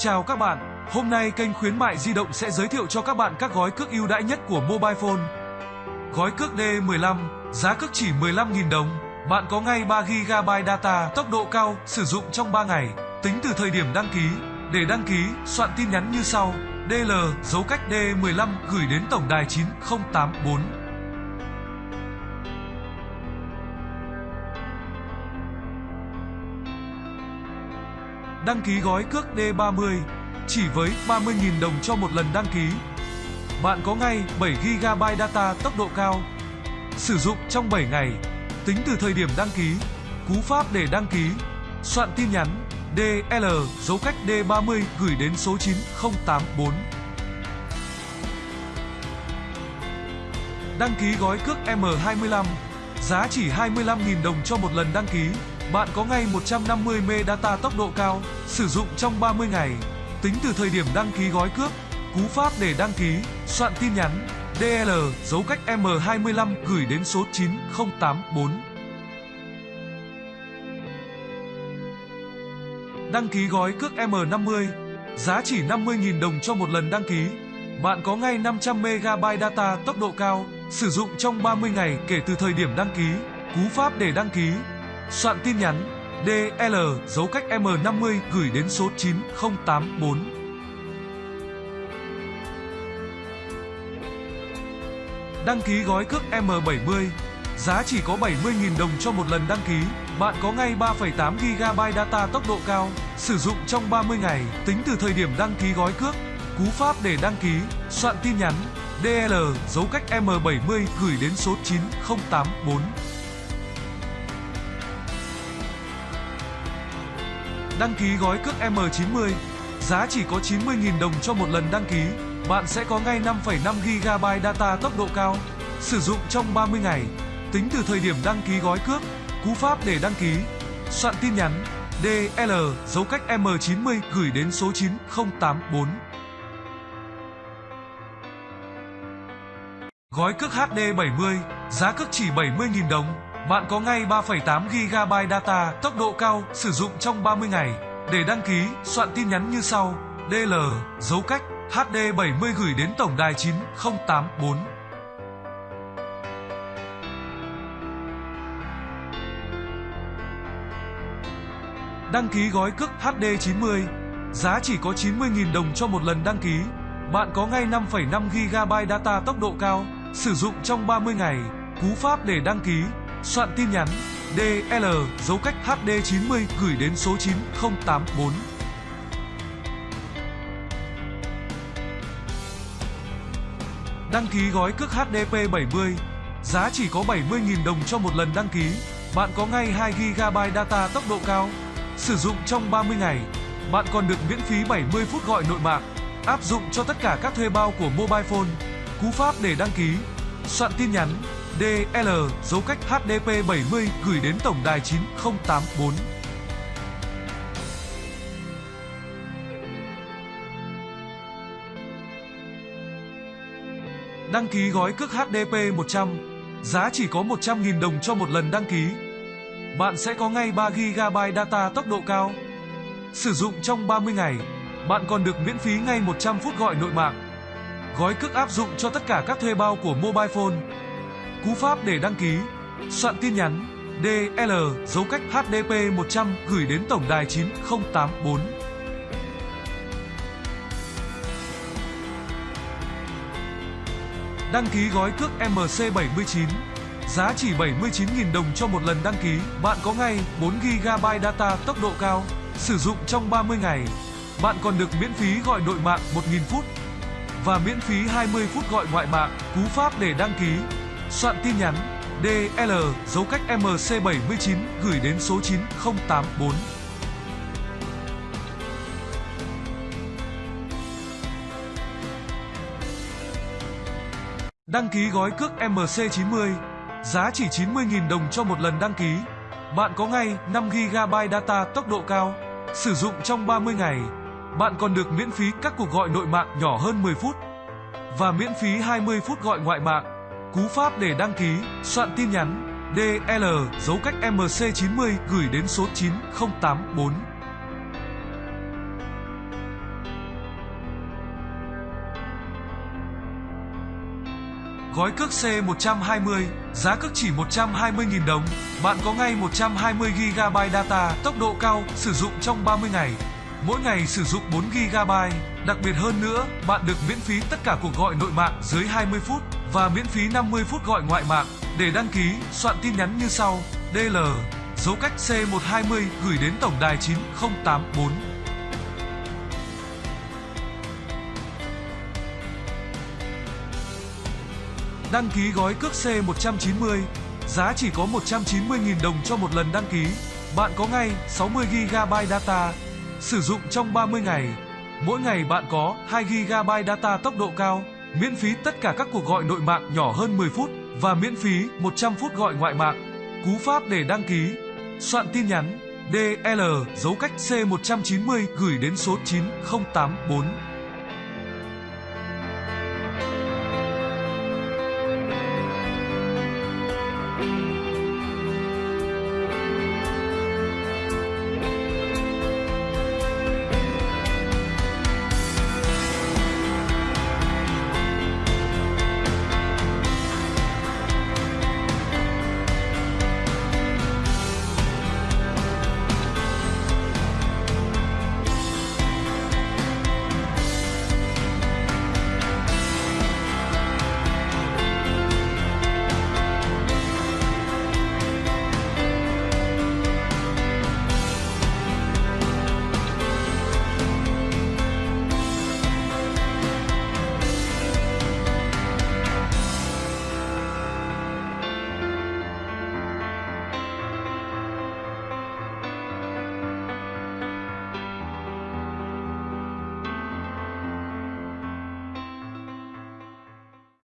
Chào các bạn, hôm nay kênh khuyến mại di động sẽ giới thiệu cho các bạn các gói cước ưu đãi nhất của mobile phone. Gói cước D15, giá cước chỉ 15.000 đồng. Bạn có ngay 3GB data tốc độ cao sử dụng trong 3 ngày, tính từ thời điểm đăng ký. Để đăng ký, soạn tin nhắn như sau: DL dấu cách D15 gửi đến tổng đài 9084. Đăng ký gói cước D30 chỉ với 30.000 đồng cho một lần đăng ký. Bạn có ngay 7GB data tốc độ cao. Sử dụng trong 7 ngày, tính từ thời điểm đăng ký. Cú pháp để đăng ký, soạn tin nhắn DL dấu cách D30 gửi đến số 9084. Đăng ký gói cước M25, giá chỉ 25.000 đồng cho một lần đăng ký. Bạn có ngay 150 MB data tốc độ cao, sử dụng trong 30 ngày, tính từ thời điểm đăng ký gói cước. Cú pháp để đăng ký, soạn tin nhắn DL dấu cách M25 gửi đến số 9084. Đăng ký gói cước M50, giá chỉ 50.000 đồng cho một lần đăng ký. Bạn có ngay 500 MB data tốc độ cao, sử dụng trong 30 ngày kể từ thời điểm đăng ký. Cú pháp để đăng ký, soạn tin nhắn DL dấu cách M50 gửi đến số 9084. Đăng ký gói cước M70, giá chỉ có 70.000 đồng cho một lần đăng ký. Bạn có ngay 3,8 GB data tốc độ cao, sử dụng trong 30 ngày, tính từ thời điểm đăng ký gói cước. Cú pháp để đăng ký, soạn tin nhắn DL dấu cách M70 gửi đến số 9084. Đăng ký gói cước M90, giá chỉ có 90.000 đồng cho một lần đăng ký. Bạn sẽ có ngay 5,5 GB data tốc độ cao, sử dụng trong 30 ngày, tính từ thời điểm đăng ký gói cước. Cú pháp để đăng ký, soạn tin nhắn DL dấu cách M90 gửi đến số 9084. Gói cước HD 70, giá cước chỉ 70.000 đồng. Bạn có ngay 3,8 GB data tốc độ cao sử dụng trong 30 ngày. Để đăng ký, soạn tin nhắn như sau: DL dấu cách HD 70 gửi đến tổng đài 9084. Đăng ký gói cước HD 90, giá chỉ có 90.000 đồng cho một lần đăng ký. Bạn có ngay 5,5 GB data tốc độ cao, sử dụng trong 30 ngày. Cú pháp để đăng ký, soạn tin nhắn DL dấu cách HD 90 gửi đến số 9084. Đăng ký gói cước HDP 70, giá chỉ có 70.000 đồng cho một lần đăng ký. Bạn có ngay 2GB data tốc độ cao, sử dụng trong 30 ngày. Bạn còn được miễn phí 70 phút gọi nội mạng, áp dụng cho tất cả các thuê bao của mobile phone. Cú pháp để đăng ký, soạn tin nhắn DL dấu cách HDP 70 gửi đến tổng đài 9084. Đăng ký gói cước HDP 100, giá chỉ có 100.000 đồng cho một lần đăng ký. Bạn sẽ có ngay 3GB data tốc độ cao. Sử dụng trong 30 ngày, bạn còn được miễn phí ngay 100 phút gọi nội mạng. Gói cước áp dụng cho tất cả các thuê bao của mobile phone. Cú pháp để đăng ký, soạn tin nhắn DL dấu cách HDP 100 gửi đến tổng đài 9084. Đăng ký gói cước MC79 Giá chỉ 79.000 đồng cho một lần đăng ký. Bạn có ngay 4GB data tốc độ cao Sử dụng trong 30 ngày. Bạn còn được miễn phí gọi nội mạng 1.000 phút Và miễn phí 20 phút gọi ngoại mạng. Cú pháp để đăng ký. Soạn tin nhắn DL dấu cách MC79 gửi đến số 9084. Đăng ký gói cước MC90, giá chỉ 90.000 đồng cho một lần đăng ký. Bạn có ngay 5GB data tốc độ cao, sử dụng trong 30 ngày. Bạn còn được miễn phí các cuộc gọi nội mạng nhỏ hơn 10 phút và miễn phí 20 phút gọi ngoại mạng. Cú pháp để đăng ký, soạn tin nhắn DL dấu cách MC90 gửi đến số 9084. Gói cước C120, giá cước chỉ 120.000 đồng. Bạn có ngay 120GB data tốc độ cao sử dụng trong 30 ngày. Mỗi ngày sử dụng 4GB. Đặc biệt hơn nữa, bạn được miễn phí tất cả cuộc gọi nội mạng dưới 20 phút và miễn phí 50 phút gọi ngoại mạng. Để đăng ký, soạn tin nhắn như sau: DL dấu cách C120 gửi đến tổng đài 9084. Đăng ký gói cước C190, giá chỉ có 190.000 đồng cho một lần đăng ký. Bạn có ngay 60 GB data, sử dụng trong 30 ngày. Mỗi ngày bạn có 2 GB data tốc độ cao, miễn phí tất cả các cuộc gọi nội mạng nhỏ hơn 10 phút và miễn phí 100 phút gọi ngoại mạng. Cú pháp để đăng ký, soạn tin nhắn DL dấu cách C190 gửi đến số 9084.